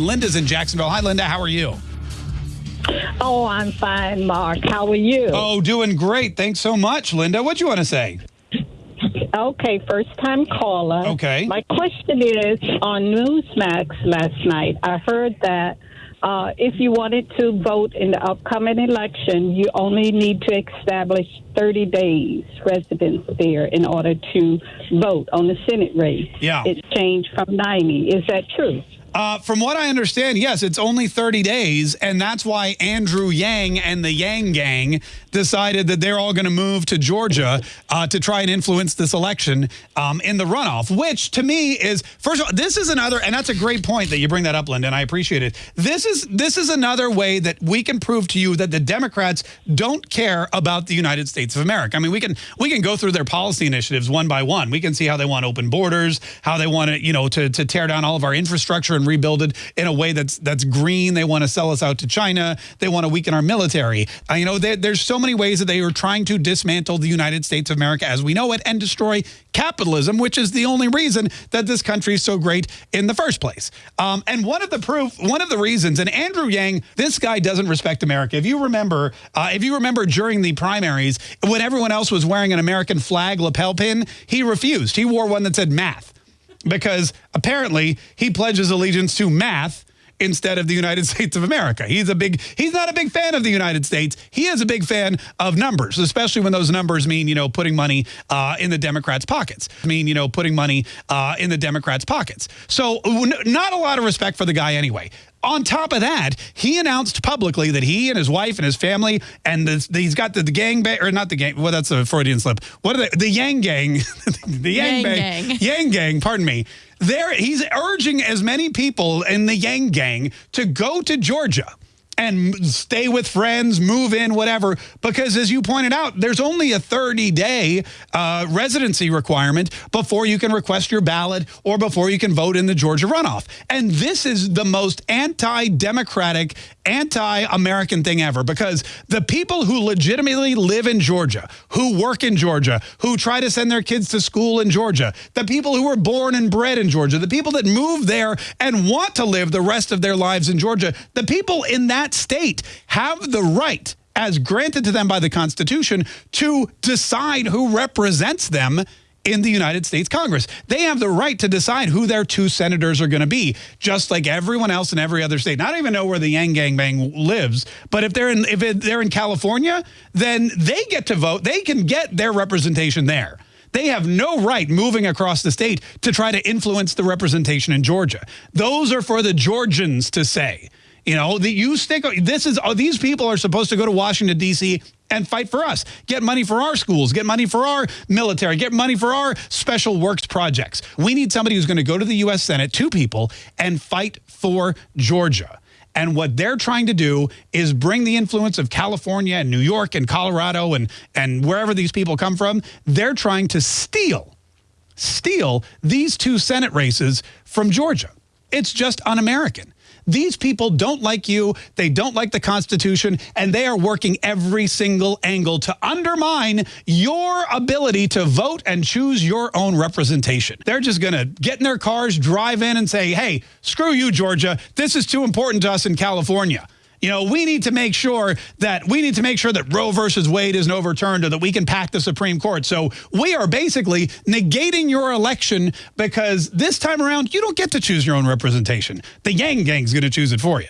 Linda's in Jacksonville. Hi, Linda. How are you? Oh, I'm fine, Mark. How are you? Oh, doing great. Thanks so much, Linda. What do you want to say? Okay, first time caller. Okay. My question is on Newsmax last night, I heard that uh, if you wanted to vote in the upcoming election, you only need to establish 30 days residence there in order to vote on the Senate race. Yeah. It's changed from 90. Is that true? Uh, from what I understand, yes, it's only 30 days, and that's why Andrew Yang and the Yang Gang decided that they're all going to move to Georgia uh, to try and influence this election um, in the runoff, which to me is, first of all, this is another, and that's a great point that you bring that up, Linda, and I appreciate it. This is, this is another way that we can prove to you that the Democrats don't care about the United States of America. I mean, we can, we can go through their policy initiatives one by one. We can see how they want open borders, how they want to, you know, to, to tear down all of our infrastructure and rebuild it in a way that's that's green. They want to sell us out to China. They want to weaken our military. Uh, you know, there's so many ways that they are trying to dismantle the United States of America as we know it and destroy capitalism, which is the only reason that this country is so great in the first place. Um, and one of the proof, one of the reasons, and Andrew Yang, this guy doesn't respect America. If you remember, uh, if you remember during the primaries, when everyone else was wearing an American flag lapel pin, he refused. He wore one that said math because apparently he pledges allegiance to math instead of the United States of America. He's a big he's not a big fan of the United States. He is a big fan of numbers, especially when those numbers mean, you know, putting money uh, in the Democrats' pockets. I mean, you know, putting money uh, in the Democrats' pockets. So not a lot of respect for the guy anyway. On top of that, he announced publicly that he and his wife and his family and the, he's got the, the gang bang or not the gang. Well, that's a Freudian slip. What are they? The Yang Gang, the Yang, Yang Bang, Gang. Yang Gang. Pardon me. There, he's urging as many people in the Yang Gang to go to Georgia and stay with friends, move in, whatever. Because as you pointed out, there's only a 30-day uh, residency requirement before you can request your ballot or before you can vote in the Georgia runoff. And this is the most anti-democratic, anti-American thing ever because the people who legitimately live in Georgia, who work in Georgia, who try to send their kids to school in Georgia, the people who were born and bred in Georgia, the people that move there and want to live the rest of their lives in Georgia, the people in that state have the right as granted to them by the Constitution to decide who represents them in the United States Congress. They have the right to decide who their two senators are going to be, just like everyone else in every other state. I don't even know where the Yang Gang Bang lives, but if they're in if it, they're in California, then they get to vote. They can get their representation there. They have no right moving across the state to try to influence the representation in Georgia. Those are for the Georgians to say. You know, that you stick. This is these people are supposed to go to Washington D.C. and fight for us, get money for our schools, get money for our military, get money for our special works projects. We need somebody who's going to go to the U.S. Senate, two people, and fight for Georgia. And what they're trying to do is bring the influence of California and New York and Colorado and, and wherever these people come from. They're trying to steal, steal these two Senate races from Georgia. It's just un-American. These people don't like you, they don't like the Constitution, and they are working every single angle to undermine your ability to vote and choose your own representation. They're just going to get in their cars, drive in and say, hey, screw you, Georgia. This is too important to us in California. You know, we need to make sure that we need to make sure that Roe versus Wade isn't overturned or that we can pack the Supreme Court. So we are basically negating your election because this time around, you don't get to choose your own representation. The Yang Gang's going to choose it for you.